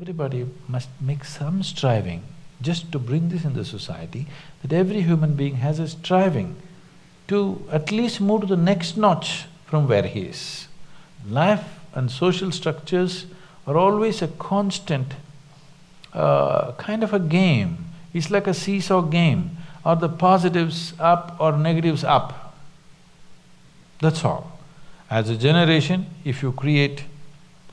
Everybody must make some striving just to bring this in the society, that every human being has a striving to at least move to the next notch from where he is. Life and social structures are always a constant uh, kind of a game. It's like a seesaw game, or the positives up or negatives up. That's all. As a generation, if you create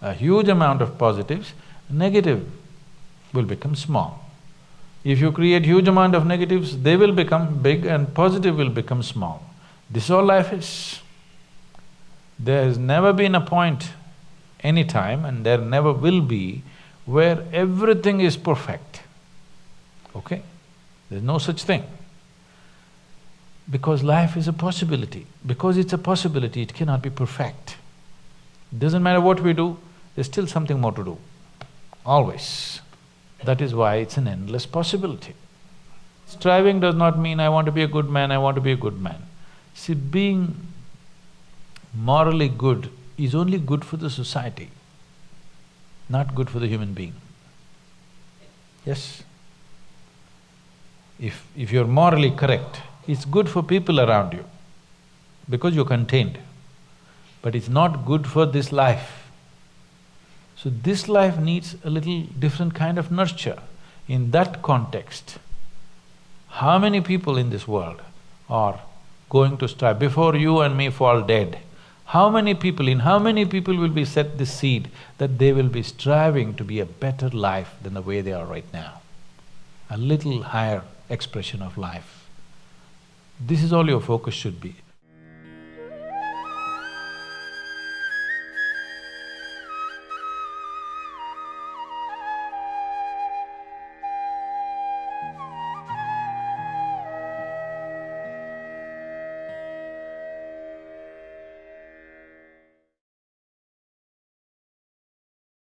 a huge amount of positives, negative will become small. If you create huge amount of negatives, they will become big and positive will become small. This all life is. There has never been a point, any time, and there never will be, where everything is perfect, okay? There's no such thing. Because life is a possibility. Because it's a possibility, it cannot be perfect. Doesn't matter what we do, there's still something more to do, always. That is why it's an endless possibility. Striving does not mean I want to be a good man, I want to be a good man. See, being morally good is only good for the society, not good for the human being. Yes? If… if you're morally correct, it's good for people around you because you're contained, but it's not good for this life. So this life needs a little different kind of nurture. In that context, how many people in this world are going to strive before you and me fall dead? How many people, in how many people will be set this seed that they will be striving to be a better life than the way they are right now? A little higher expression of life. This is all your focus should be.